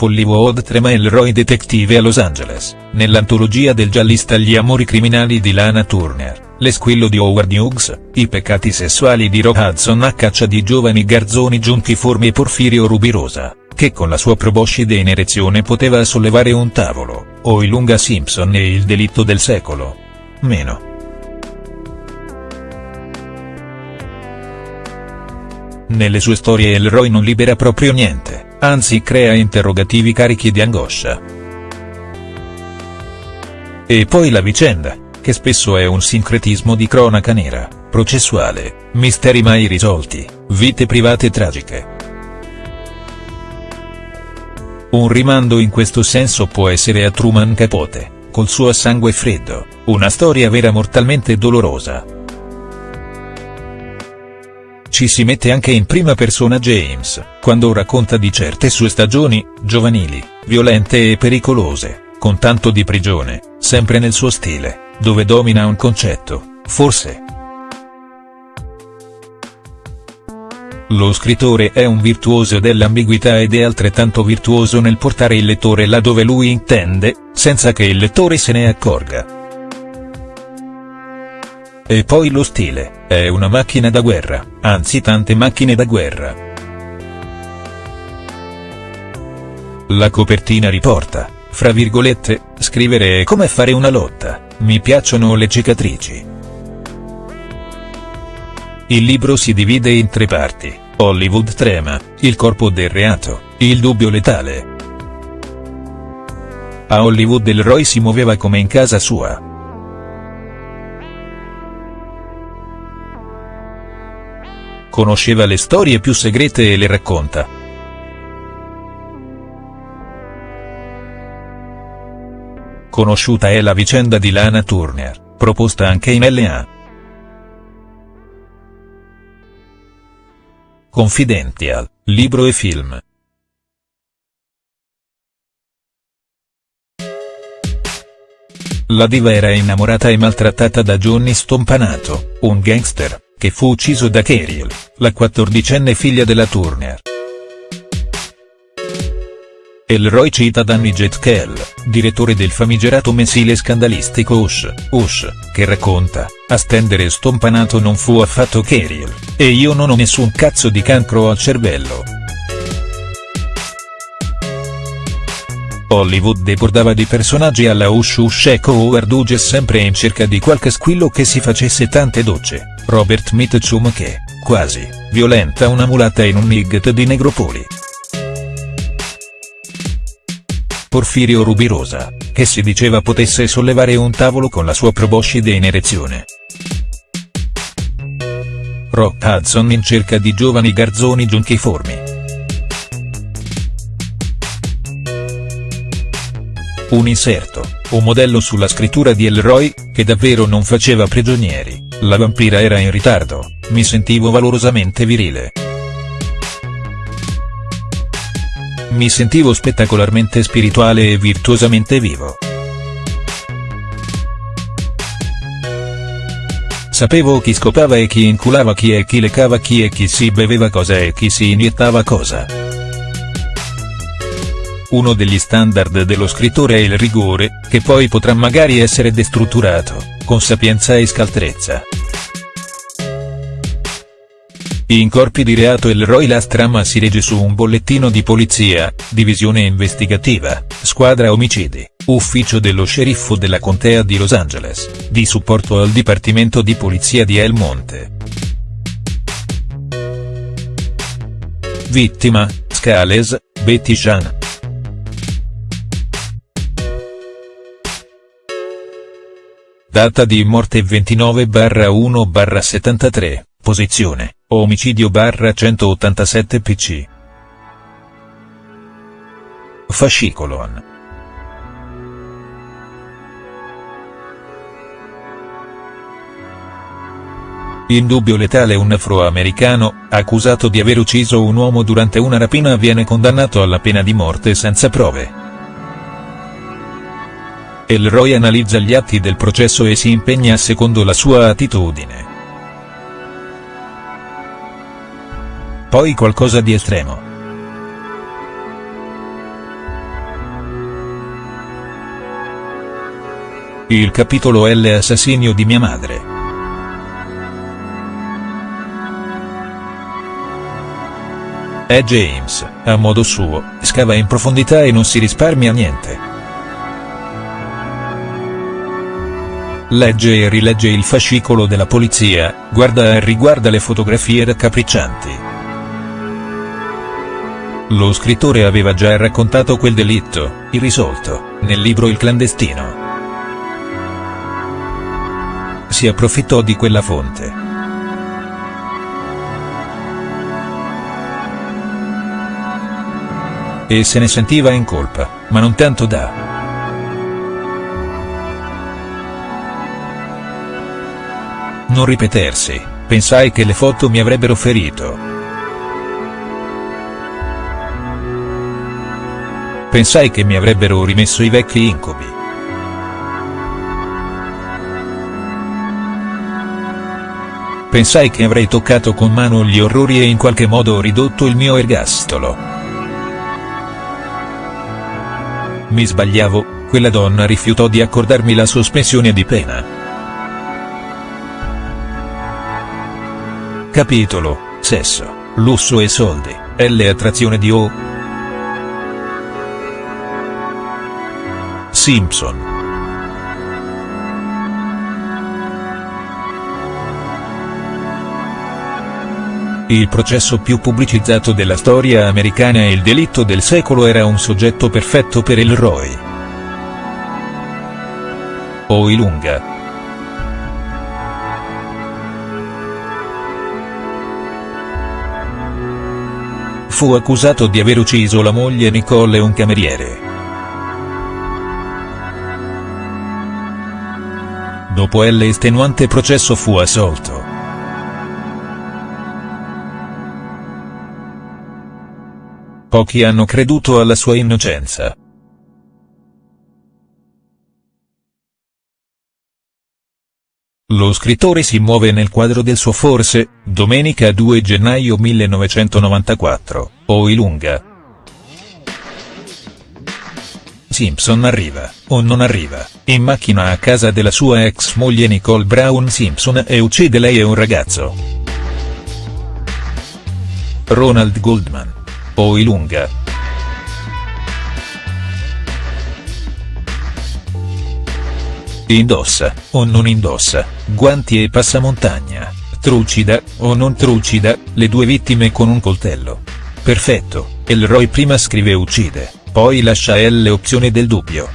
Hollywood trema Elroy Detective a Los Angeles, nell'antologia del giallista Gli amori criminali di Lana Turner, l'esquillo di Howard Hughes, i peccati sessuali di Rock Hudson a caccia di giovani garzoni giunchiformi e Porfirio Rubirosa, che con la sua proboscide in erezione poteva sollevare un tavolo, o Ilunga Simpson e il delitto del secolo. Meno. Nelle sue storie Elroy non libera proprio niente, anzi crea interrogativi carichi di angoscia. E poi la vicenda, che spesso è un sincretismo di cronaca nera, processuale, misteri mai risolti, vite private tragiche. Un rimando in questo senso può essere a Truman Capote, col suo sangue freddo, una storia vera mortalmente dolorosa. Ci si mette anche in prima persona James, quando racconta di certe sue stagioni, giovanili, violente e pericolose, con tanto di prigione, sempre nel suo stile, dove domina un concetto, forse. Lo scrittore è un virtuoso dell'ambiguità ed è altrettanto virtuoso nel portare il lettore là dove lui intende, senza che il lettore se ne accorga. E poi lo stile, è una macchina da guerra, anzi tante macchine da guerra. La copertina riporta, fra virgolette, scrivere è come fare una lotta, mi piacciono le cicatrici. Il libro si divide in tre parti, Hollywood trema, il corpo del reato, il dubbio letale. A Hollywood Elroy si muoveva come in casa sua, conosceva le storie più segrete e le racconta. Conosciuta è la vicenda di Lana Turner, proposta anche in L.A. Confidential, libro e film. La diva era innamorata e maltrattata da Johnny Stompanato, un gangster, che fu ucciso da Keriel, la quattordicenne figlia della Turner. Elroy cita Danny Jetkel, direttore del famigerato mensile scandalistico Ush, Ush, che racconta, a stendere stompanato non fu affatto Keriel, e io non ho nessun cazzo di cancro al cervello. Hollywood debordava di personaggi alla Ush Ush Echo Howard Hughes sempre in cerca di qualche squillo che si facesse tante docce, Robert Mitchum che, quasi, violenta una mulatta in un nigget di Negropoli. Porfirio Rubirosa, che si diceva potesse sollevare un tavolo con la sua proboscide in erezione. Rock Hudson in cerca di giovani garzoni giunchiformi. Un inserto, un modello sulla scrittura di Elroy, che davvero non faceva prigionieri, la vampira era in ritardo, mi sentivo valorosamente virile. Mi sentivo spettacolarmente spirituale e virtuosamente vivo. Sapevo chi scopava e chi inculava chi e chi lecava chi e chi si beveva cosa e chi si iniettava cosa. Uno degli standard dello scrittore è il rigore, che poi potrà magari essere destrutturato, con sapienza e scaltrezza. In corpi di reato il Roy la trama si regge su un bollettino di polizia, divisione investigativa, squadra omicidi, ufficio dello sceriffo della contea di Los Angeles, di supporto al dipartimento di polizia di El Monte. Vittima, Scales, Betty Jean. Data di morte 29-1-73, posizione, omicidio 187 pc. Fascicolon. In dubbio letale un afroamericano, accusato di aver ucciso un uomo durante una rapina viene condannato alla pena di morte senza prove. Elroy analizza gli atti del processo e si impegna secondo la sua attitudine. Poi qualcosa di estremo. Il capitolo L Assassinio di mia madre. E James, a modo suo, scava in profondità e non si risparmia niente. Legge e rilegge il fascicolo della polizia, guarda e riguarda le fotografie raccapriccianti. Lo scrittore aveva già raccontato quel delitto, irrisolto, nel libro Il clandestino. Si approfittò di quella fonte. E se ne sentiva in colpa, ma non tanto da non ripetersi, pensai che le foto mi avrebbero ferito. Pensai che mi avrebbero rimesso i vecchi incubi. Pensai che avrei toccato con mano gli orrori e in qualche modo ridotto il mio ergastolo. Mi sbagliavo, quella donna rifiutò di accordarmi la sospensione di pena. Capitolo, sesso, lusso e soldi, L attrazione di O. Simpson. Il processo più pubblicizzato della storia americana e il delitto del secolo era un soggetto perfetto per il Roy. Oilunga, fu accusato di aver ucciso la moglie Nicole e un cameriere. Dopo l'estenuante processo fu assolto. Pochi hanno creduto alla sua innocenza. Lo scrittore si muove nel quadro del suo forse, domenica 2 gennaio 1994, o Ilunga. Simpson arriva, o non arriva, in macchina a casa della sua ex moglie Nicole Brown Simpson e uccide lei e un ragazzo. Ronald Goldman. O Indossa, o non indossa, guanti e passamontagna, trucida, o non trucida, le due vittime con un coltello. Perfetto, Elroy prima scrive uccide, poi lascia L opzione del dubbio.